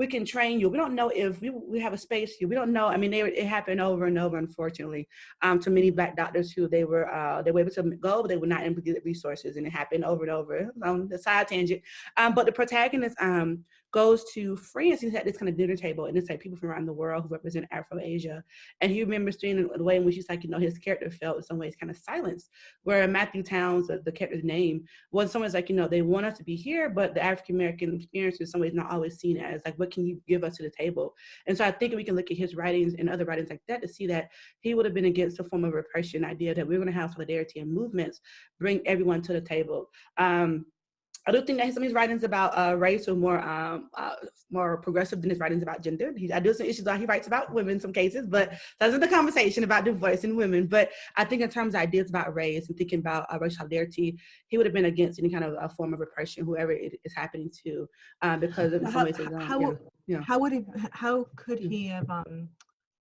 we can train you. We don't know if we, we have a space here. We don't know. I mean, they, it happened over and over, unfortunately, um, to many black doctors who they were uh, they were able to go, but they were not able to get resources, and it happened over and over. On the side tangent, um, but the protagonist um, goes to France. He's at this kind of dinner table, and it's like people from around the world who represent Afro-Asia. And he remembers seeing the way in which he's like, you know, his character felt in some ways kind of silenced. Where Matthew Towns, the, the character's name, was someone's like, you know, they want us to be here, but the African-American experience is some ways not always seen as like, what can you give us to the table? And so I think we can look at his writings and other writings like that to see that he would have been against a form of repression idea that we're gonna have solidarity and movements, bring everyone to the table. Um, I do think that some of his writings about uh, race are more um, uh, more progressive than his writings about gender. He, I do some issues that he writes about women in some cases, but that's in the conversation about divorce and women. But I think in terms of ideas about race and thinking about uh, racial solidarity, he would have been against any kind of a form of repression, whoever it is happening to, um, because of how, some ways, how, yeah, yeah. how would he, how could he have, um,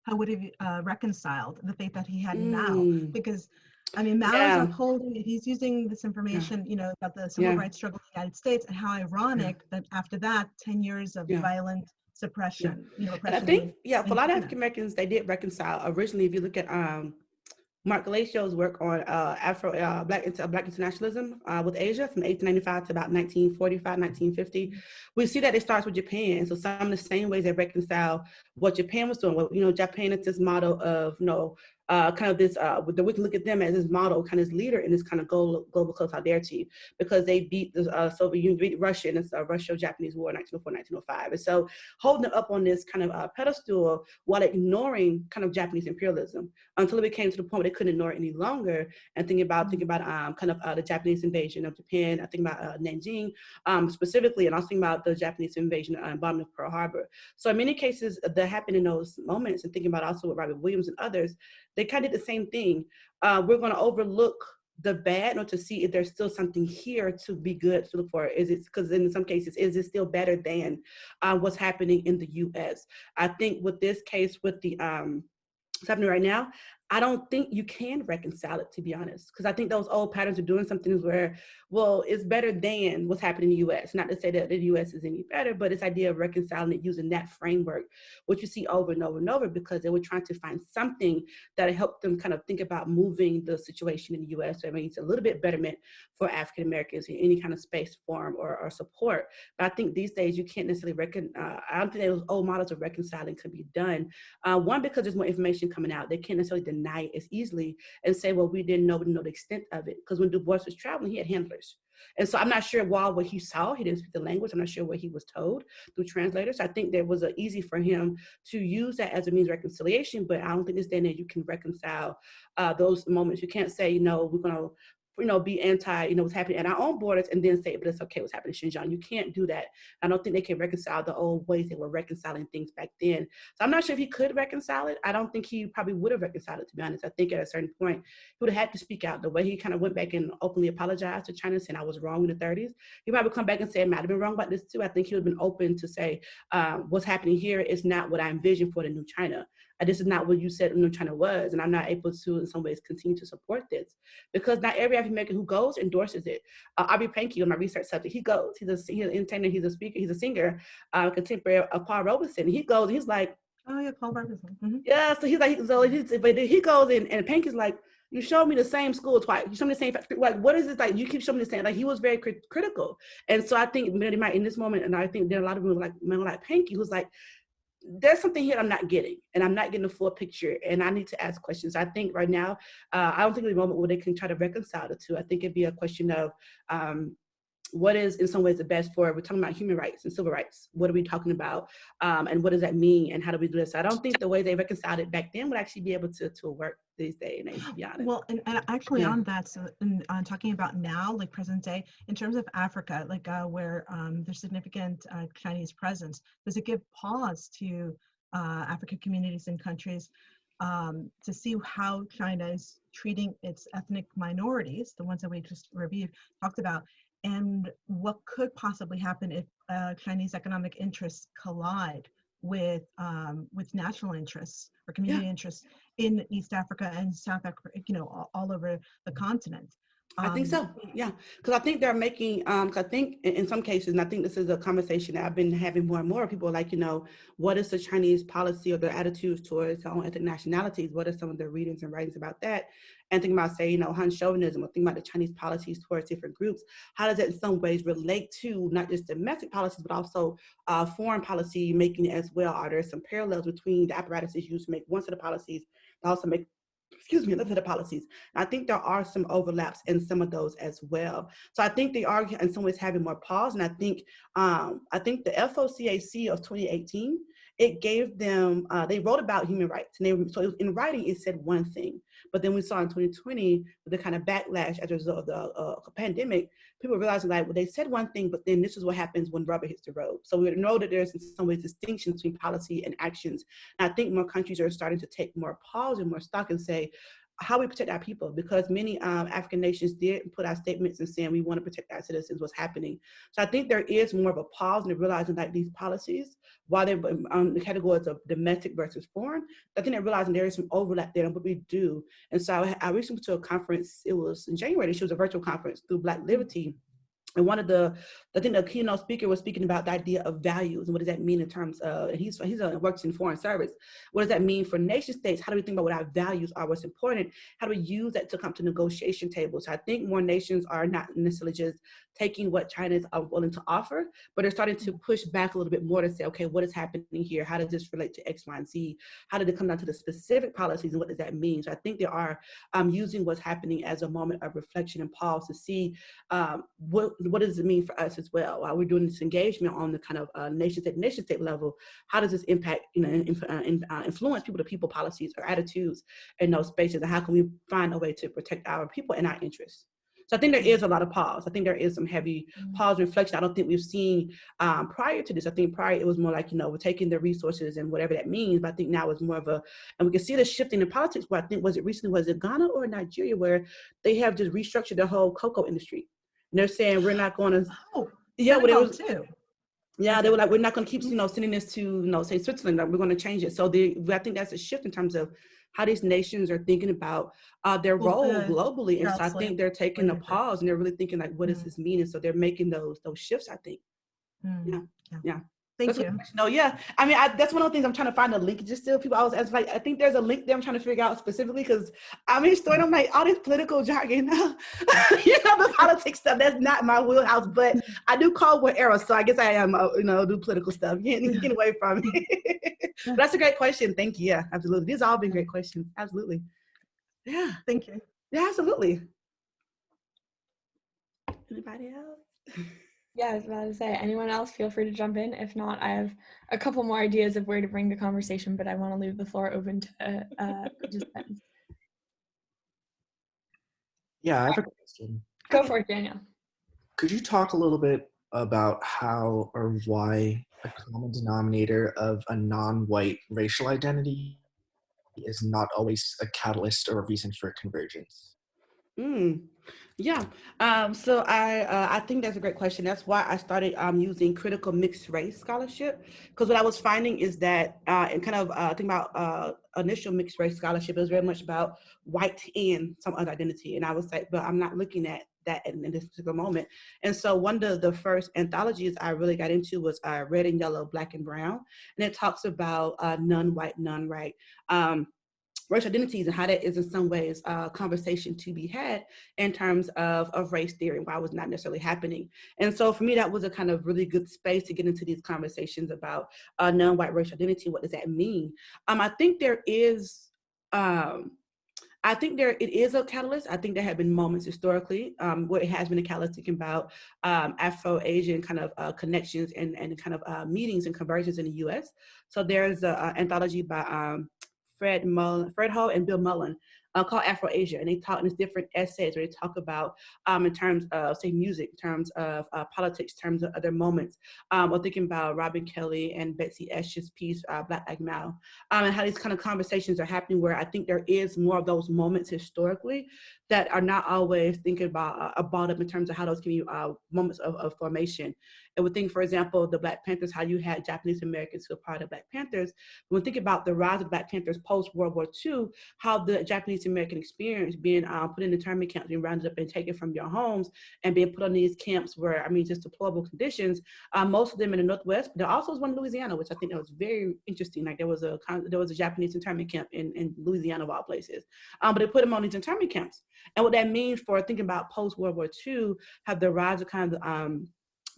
how would he uh, reconciled the faith that he had mm. now? Because I mean, Mao yeah. is upholding it. He's using this information, yeah. you know, about the civil yeah. rights struggle in the United States, and how ironic that after that, ten years of violent suppression, you know, I think, yeah, for a lot of African Americans, they did reconcile. Originally, if you look at um, Marc Gallicchio's work on uh, Afro uh, Black Black internationalism uh, with Asia from 1895 to about 1945, 1950. We see that it starts with Japan. So some of the same ways they reconcile what Japan was doing. Well, you know, Japan is this model of you know uh, kind of this, uh, we can look at them as this model, kind of this leader in this kind of global, global solidarity team because they beat the uh, Soviet Union, beat Russia in this uh, Russo-Japanese War, 1904, 1905. And so holding them up on this kind of uh, pedestal while ignoring kind of Japanese imperialism until it became to the point where they couldn't ignore it any longer and thinking about, thinking about um, kind of uh, the Japanese invasion of Japan, I think about uh, Nanjing um, specifically, and also thinking about the Japanese invasion and bombing of Pearl Harbor. So in many cases that happened in those moments and thinking about also with Robert Williams and others, they kind of did the same thing. Uh, we're going to overlook the bad or to see if there's still something here to be good to look for. Is it because in some cases, is it still better than uh, what's happening in the US? I think with this case, with the um, what's happening right now, I don't think you can reconcile it, to be honest, because I think those old patterns of doing something where, well, it's better than what's happening in the US. Not to say that the US is any better, but this idea of reconciling it using that framework, which you see over and over and over because they were trying to find something that helped them kind of think about moving the situation in the US. So I mean, it's a little bit betterment for African Americans in any kind of space, form, or, or support. But I think these days you can't necessarily reckon, uh, I don't think those old models of reconciling can be done. Uh, one, because there's more information coming out. They can't necessarily deny as easily and say, well, we didn't know, we didn't know the extent of it. Because when Du Bois was traveling, he had handlers. And so I'm not sure why what he saw, he didn't speak the language. I'm not sure what he was told through translators. I think there was easy for him to use that as a means of reconciliation, but I don't think day and age you can reconcile uh, those moments. You can't say, you know, we're gonna you know, be anti, you know, what's happening at our own borders and then say, but it's okay what's happening in Xinjiang. You can't do that. I don't think they can reconcile the old ways they were reconciling things back then. So I'm not sure if he could reconcile it. I don't think he probably would have reconciled it, to be honest. I think at a certain point, he would have had to speak out. The way he kind of went back and openly apologized to China, saying I was wrong in the 30s. He probably come back and say, I might have been wrong about this too. I think he would have been open to say, um, what's happening here is not what I envisioned for the new China this is not what you said new China was, and I'm not able to, in some ways, continue to support this because not every African American who goes endorses it. Uh, Aubrey Pankey on my research subject, he goes. He's a he's an entertainer, he's a speaker, he's a singer, uh, contemporary of Paul Robeson. He goes, he's like, Oh yeah, Paul Robertson. Mhm. Yeah, so he's like, so he's, but then he goes in, and Pink is like, you showed me the same school twice. You showed me the same, like, what is this like? You keep showing me the same. Like, he was very crit- critical, and so I think Mary might in this moment, and I think there are a lot of people like men like Pinky who's like, there's something here I'm not getting, and I'm not getting the full picture, and I need to ask questions. I think right now, uh, I don't think a moment where they can try to reconcile the two. I think it'd be a question of. Um, what is in some ways the best for we're talking about human rights and civil rights. What are we talking about? Um, and what does that mean and how do we do this? I don't think the way they reconciled it back then would actually be able to, to work these days and age to be honest. Well, and, and actually Yeah. on that, so in, on talking about now, like present day, in terms of Africa, like uh, where um, there's significant uh, Chinese presence, does it give pause to uh, African communities and countries um, to see how China is treating its ethnic minorities, the ones that we just reviewed, talked about, and what could possibly happen if uh, Chinese economic interests collide with um, with national interests or community interests in East Africa and South Africa, you know, all, all over the continent. I think Um, so. Yeah, because I think they're making. Um, I think in, in some cases, and I think this is a conversation that I've been having more and more. People are like, you know, what is the Chinese policy or their attitudes towards their own ethnic nationalities? What are some of their readings and writings about that? And thinking about, say, you know, Han chauvinism, or thinking about the Chinese policies towards different groups. How does that in some ways relate to not just domestic policies, but also uh, foreign policy making as well? Are there some parallels between the apparatuses used to make one set of policies, but also make excuse me, another set of policies. I think there are some overlaps in some of those as well. So I think they are in some ways having more pause. And I think um, I think the FOCAC of 2018, it gave them, uh, they wrote about human rights. And they, so in writing, it said one thing. But then we saw in 2020, with the kind of backlash as a result of the uh, pandemic, people realizing like, well, they said one thing, but then this is what happens when rubber hits the road. So we know that there's in some ways distinction between policy and actions. And I think more countries are starting to take more pause and more stock and say, how we protect our people because many um, African nations did put out statements and saying we want to protect our citizens, what's happening. So I think there is more of a pause in realizing that these policies, while they're on the categories of domestic versus foreign, I think they're realizing there is some overlap there in what we do. And so I, I recently went to a conference, it was in January, she was a virtual conference through Black Liberty. And one of the, I think the keynote speaker was speaking about the idea of values and what does that mean in terms of, and he's, he's a, works in foreign service. What does that mean for nation states? How do we think about what our values are, what's important? How do we use that to come to negotiation tables? So I think more nations are not necessarily just taking what China is uh, willing to offer, but they're starting to push back a little bit more to say, okay, what is happening here? How does this relate to X, Y, and Z? How did it come down to the specific policies and what does that mean? So I think they are um, using what's happening as a moment of reflection and pause to see um, what, what does it mean for us as well? While we're doing this engagement on the kind of uh, nation state, nation state level, how does this impact, you know, in, uh, in, uh, influence people to people policies or attitudes in those spaces? And how can we find a way to protect our people and our interests? So I think there is a lot of pause. I think there is some heavy pause reflection. I don't think we've seen um, prior to this. I think prior it was more like, you know, we're taking the resources and whatever that means. But I think now it's more of a, and we can see the shifting in politics. But I think was it recently, was it Ghana or Nigeria where they have just restructured the whole cocoa industry. And they're saying we're not going to, Oh, yeah, it Senegal was, too. yeah, they were like, we're not going to keep, you know, sending this to, you know, say Switzerland. Like, we're going to change it. So the, I think that's a shift in terms of how these nations are thinking about uh, their Well, role uh, globally. And so I think they're taking a what do you think? pause and they're really thinking like, what does Mm. this mean? And so they're making those those shifts. I think. Mm, Yeah, yeah. Thank That's you. No, yeah. I mean, I, that's one of the things I'm trying to find a link. Just still, people always ask like, I think there's a link there. I'm trying to figure out specifically because I'm a historian. I'm like all this political jargon, you know, the politics stuff. That's not my wheelhouse, but I do Cold War era, so I guess I am, uh, you know, do political stuff. Get, get away from it. That's a great question. Thank you. Yeah, absolutely. These have all been great questions. Absolutely. Yeah. Thank you. Yeah, absolutely. Anybody else? Yeah, I was about to say, anyone else, feel free to jump in. If not, I have a couple more ideas of where to bring the conversation, but I want to leave the floor open to uh, participants. Yeah, I have a question. Go for it, Daniel. Could you talk a little bit about how or why a common denominator of a non-white racial identity is not always a catalyst or a reason for convergence? Mm, yeah. Um, so I uh, I think that's a great question. That's why I started um, using critical mixed race scholarship because what I was finding is that uh, and kind of uh, think about uh, initial mixed race scholarship it was very much about white and some other identity, and I was like, but I'm not looking at that in, in this particular moment. And so one of the first anthologies I really got into was uh, Red and Yellow, Black and Brown. And it talks about uh, non-white, non-right. Um, racial identities and how that is in some ways a conversation to be had in terms of, of race theory and why it was not necessarily happening. And so for me, that was a kind of really good space to get into these conversations about uh, non-white racial identity. What does that mean? Um, I think there is, um, I think there it is a catalyst. I think there have been moments historically um, where it has been a catalyst thinking about um, Afro-Asian kind of uh, connections and, and kind of uh, meetings and conversions in the U.S. So there's an anthology by um, Fred Mullen, Fred Ho and Bill Mullen uh, called Afro-Asia. And they talk in these different essays where they talk about um, in terms of, say, music, in terms of uh, politics, in terms of other moments. Um, or thinking about Robin Kelley and Betsy Esch's piece, uh, Black Like Mao, um, and how these kind of conversations are happening where I think there is more of those moments historically that are not always thinking about, uh, about them in terms of how those can be uh, moments of, of formation. And we think, for example, the Black Panthers, how you had Japanese Americans who are part of Black Panthers. When we think about the rise of Black Panthers post World War II, how the Japanese American experience being um, put in internment camps, being rounded up and taken from your homes and being put on these camps where, I mean, just deplorable conditions, um, most of them in the Northwest, but there also was one in Louisiana, which I think that was very interesting. Like there was a, there was a Japanese internment camp in, in Louisiana of all places. Um, but they put them on these internment camps. And what that means for thinking about post World War II, have the rise of kind of um,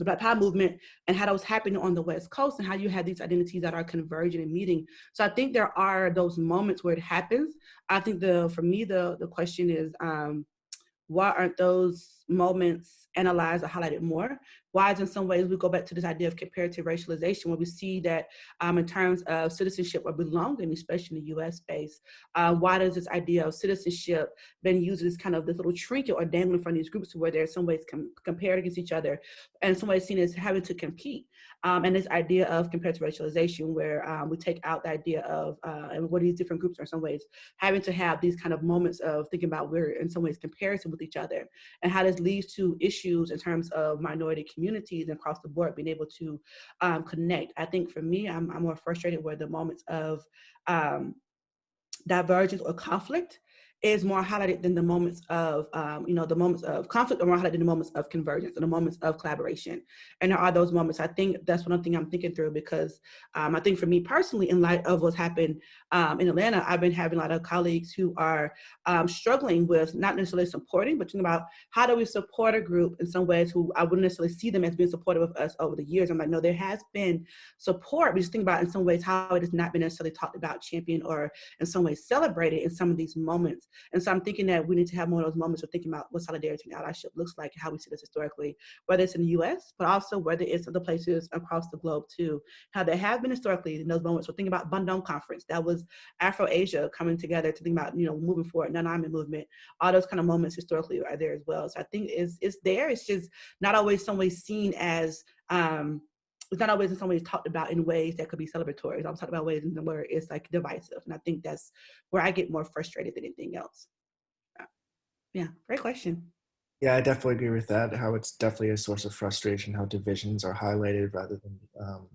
the Black Power movement and how that was happening on the West Coast and how you had these identities that are converging and meeting. So I think there are those moments where it happens. I think the for me the the question is um, why aren't those moments analyzed or highlighted more? Why is in some ways we go back to this idea of comparative racialization where we see that um, in terms of citizenship or belonging, especially in the US space, uh, why does this idea of citizenship been used as kind of this little trinket or dangling from these groups where they're in some ways com compared against each other and some ways seen as having to compete? Um, and this idea of comparative racialization where um, we take out the idea of, uh, and what these different groups are in some ways, having to have these kind of moments of thinking about we're in some ways comparison with each other and how this leads to issues in terms of minority communities across the board being able to um, connect. I think for me, I'm, I'm more frustrated where the moments of um, divergence or conflict is more highlighted than the moments of, um, you know, the moments of conflict are more highlighted than the moments of convergence and the moments of collaboration. And there are those moments, I think that's one thing I'm thinking through because um, I think for me personally, in light of what's happened um, in Atlanta, I've been having a lot of colleagues who are um, struggling with not necessarily supporting, but thinking about how do we support a group in some ways who I wouldn't necessarily see them as being supportive of us over the years. I'm like, no, there has been support, We just think about in some ways how it has not been necessarily talked about, championed, or in some ways celebrated in some of these moments. And so I'm thinking that we need to have more of those moments of thinking about what solidarity and allyship looks like, and how we see this historically, whether it's in the US, but also whether it's other places across the globe too, how there have been historically in those moments. So think about Bandung Conference, that was Afro-Asia coming together to think about, you know, moving forward, non-alignment movement, all those kind of moments historically are there as well. So I think it's, it's there, it's just not always some way seen as, um, it's not always in some ways talked about in ways that could be celebratory. I'm talking about ways in where it's like divisive. And I think that's where I get more frustrated than anything else. Yeah, great question. Yeah, I definitely agree with that. How it's definitely a source of frustration, how divisions are highlighted rather than um,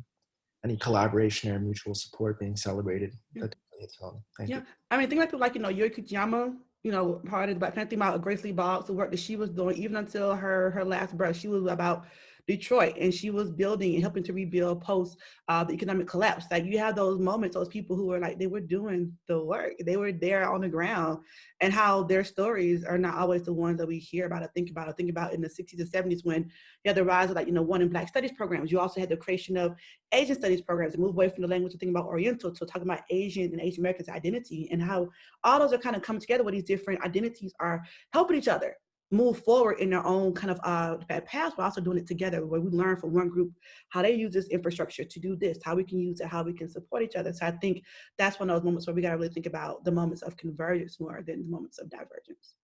any collaboration or mutual support being celebrated. Yeah. That definitely home. Thank yeah. you. I mean, think like people like, you know, Yuri Kochiyama, you know, part of the Black Panther about Grace Lee Boggs, the work that she was doing, even until her her last breath, she was about Detroit and she was building and helping to rebuild post uh, the economic collapse. Like you have those moments, those people who were like, they were doing the work. They were there on the ground and how their stories are not always the ones that we hear about or think about or think about in the 60s and 70s when you had the rise of like, you know, one in black studies programs. You also had the creation of Asian studies programs and move away from the language to think about Oriental to talking about Asian and Asian Americans identity and how all those are kind of coming together where these different identities are helping each other move forward in their own kind of uh, path, but also doing it together where we learn from one group how they use this infrastructure to do this, how we can use it, how we can support each other. So I think that's one of those moments where we got to really think about the moments of convergence more than the moments of divergence.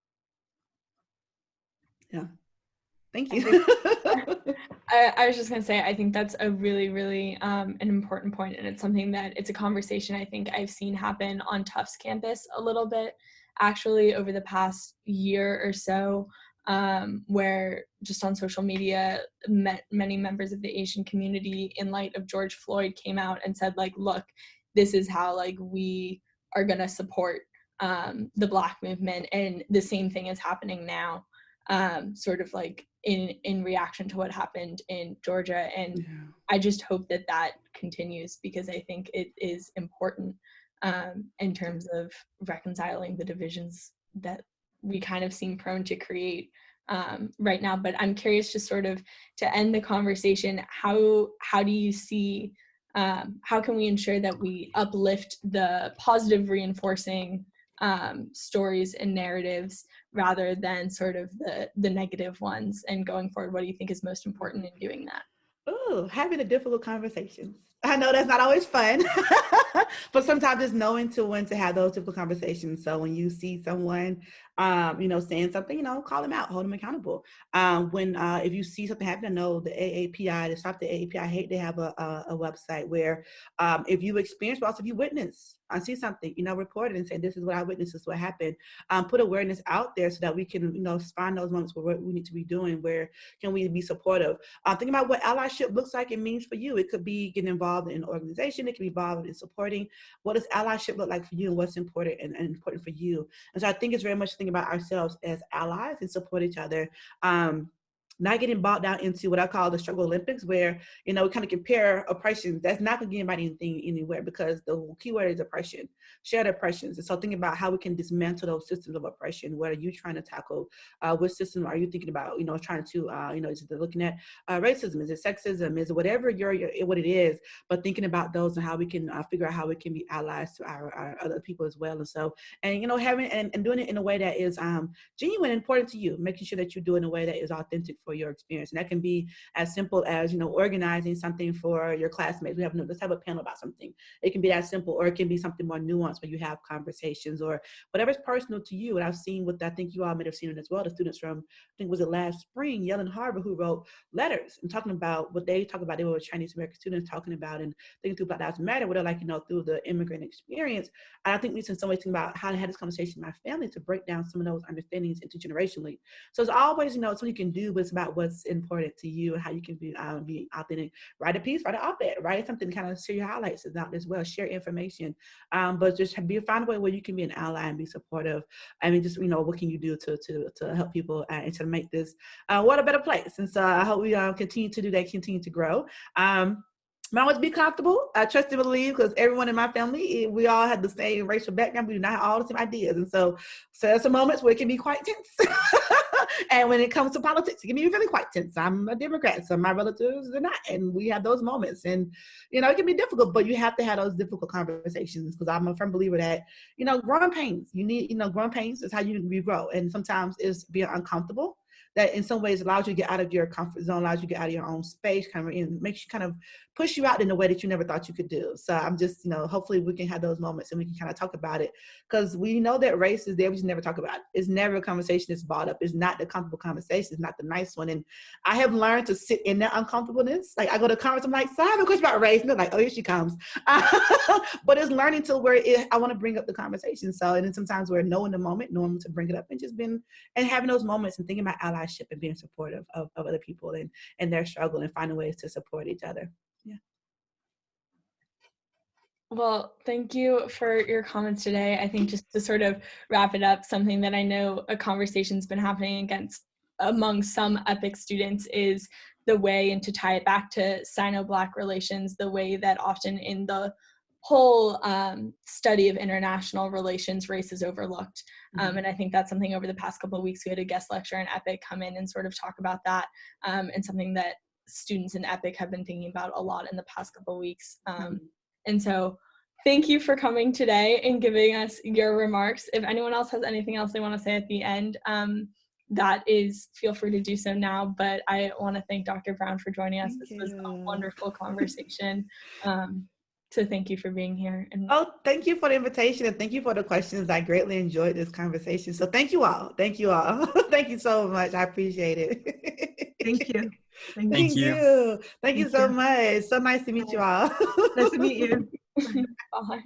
Yeah. Thank you. I, I, was just gonna say, I think that's a really, really um, an important point, and it's something that it's a conversation I think I've seen happen on Tufts campus a little bit actually over the past year or so um, where just on social media met many members of the asian community in light of george floyd came out and said like look this is how like we are going to support um, the black movement and the same thing is happening now um, sort of like in in reaction to what happened in Georgia. And Yeah. I just hope that that continues because I think it is important um, in terms of reconciling the divisions that we kind of seem prone to create um, right now. But I'm curious, just sort of to end the conversation, how how do you see um, how can we ensure that we uplift the positive reinforcing um, stories and narratives rather than sort of the the negative ones and going forward what do you think is most important in doing that Oh, having a difficult conversation. I know that's not always fun, but sometimes it's knowing to when to have those difficult conversations. So when you see someone, um, you know, saying something, you know, call them out, hold them accountable. Um, when uh, if you see something happen, I know the AAPI, to stop the AAPI, hate they have a, a, a website where um, if you experience, but also if you witness, I see something, you know, report it and say, this is what I witnessed, this is what happened. Um, put awareness out there so that we can, you know, find those moments where we need to be doing, where can we be supportive. Uh, think about what allyship looks like and means for you. It could be getting involved in an organization, it can be involved in supporting. What does allyship look like for you and what's important and, and important for you? And so I think it's very much thinking about ourselves as allies and support each other. Um, not getting bogged down into what I call the struggle Olympics, where you know we kind of compare oppressions. That's not going to get anybody anything anywhere because the key word is oppression, shared oppressions. And so thinking about how we can dismantle those systems of oppression. What are you trying to tackle? Uh, what system are you thinking about? You know, trying to uh, you know, is it looking at uh, racism? Is it sexism? Is it whatever your, your what it is? But thinking about those and how we can uh, figure out how we can be allies to our, our, other people as well. And so, and you know, having and, and doing it in a way that is um, genuine, and important to you, making sure that you do it in a way that is authentic for your experience. And that can be as simple as, you know, organizing something for your classmates. We have, let's have a panel about something. It can be that simple, or it can be something more nuanced where you have conversations or whatever's personal to you. And I've seen what I think you all may have seen it as well, the students from, I think it was it last spring, Yellen Harbor, who wrote letters and talking about what they talk about. They were Chinese American students talking about and thinking through Black Lives Matter, what they're like, you know, through the immigrant experience. And I think we in some ways think about how to have this conversation with my family to break down some of those understandings intergenerationally. So it's always, you know, it's something you can do, but it's about what's important to you and how you can be, um, be authentic. Write a piece, write an op-ed, write something kind of share your highlights out as well, share information. Um, but just be find a way where you can be an ally and be supportive. I mean, just, you know, what can you do to, to, to help people uh, and to make this uh, what a better place. And so I hope we uh, continue to do that, continue to grow. Um, always be comfortable. I trust and believe because everyone in my family, eh, we all have the same racial background. We do not have all the same ideas. And so, so there's some moments where it can be quite tense. and when it comes to politics, it can be really quite tense. I'm a Democrat, so my relatives are not. And we have those moments. And, you know, it can be difficult, but you have to have those difficult conversations because I'm a firm believer that, you know, growing pains, you need, you know, growing pains is how you, you grow. And sometimes it's being uncomfortable that in some ways allows you to get out of your comfort zone, allows you to get out of your own space, kind of and makes you kind of push you out in a way that you never thought you could do. So I'm just, you know, hopefully we can have those moments and we can kind of talk about it because we know that race is there, we just never talk about it. It's never a conversation that's brought up. It's not the comfortable conversation. It's not the nice one. And I have learned to sit in that uncomfortableness. Like I go to conference, I'm like, so I have a question about race. And they're like, oh, here she comes. but it's learning to where it, I want to bring up the conversation. So, and then sometimes we're knowing the moment, knowing to bring it up and just being, and having those moments and thinking about allyship and being supportive of, of other people and, and their struggle and finding ways to support each other. Yeah. Well, thank you for your comments today. I think just to sort of wrap it up, something that I know a conversation's been happening against among some EPIIC students is the way, and to tie it back to Sino-Black relations, the way that often in the whole um, study of international relations, race is overlooked. Um, Mm-hmm. and I think that's something over the past couple of weeks, we had a guest lecturer in EPIIC come in and sort of talk about that um, and something that students in EPIIC have been thinking about a lot in the past couple of weeks. Um, and so thank you for coming today and giving us your remarks. If anyone else has anything else they want to say at the end, um, that is, feel free to do so now. But I want to thank Dr. Brown for joining us. Thank this was a wonderful conversation. So thank you for being here. And Oh, thank you for the invitation and thank you for the questions. I greatly enjoyed this conversation. So thank you all. Thank you all. thank you so much. I appreciate it. Thank you. Thank, Thank you. you. Thank you so you. much. So nice to meet you all. Nice to meet you. bye.